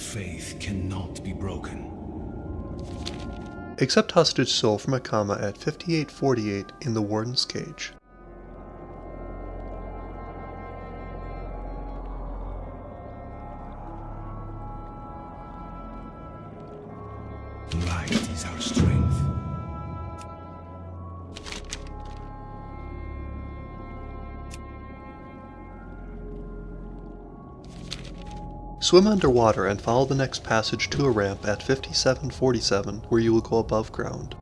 faith cannot be broken. Accept hostage soul from Akama at 5848 in the Warden's Cage. Light is our strength. Swim underwater and follow the next passage to a ramp at 5747 where you will go above ground.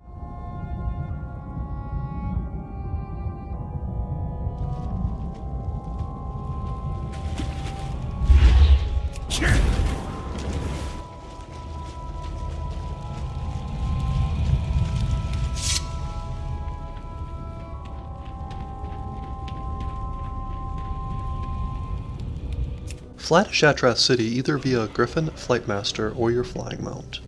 Fly to Shattrath City either via Griffin, Flightmaster, or your flying mount.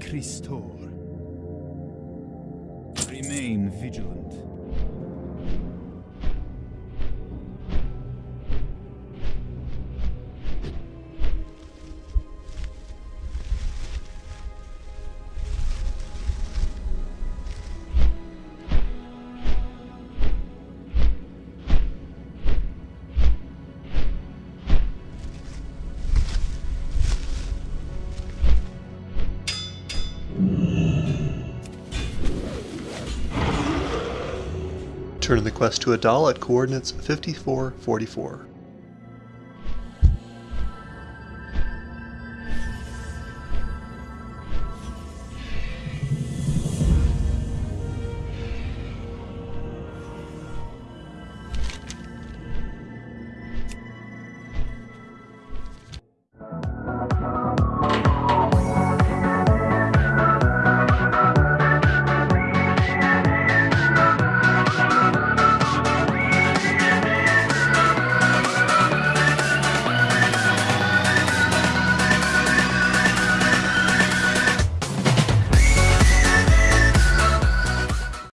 Christor. Remain vigilant. Turn in the quest to A'dal at coordinates 5444.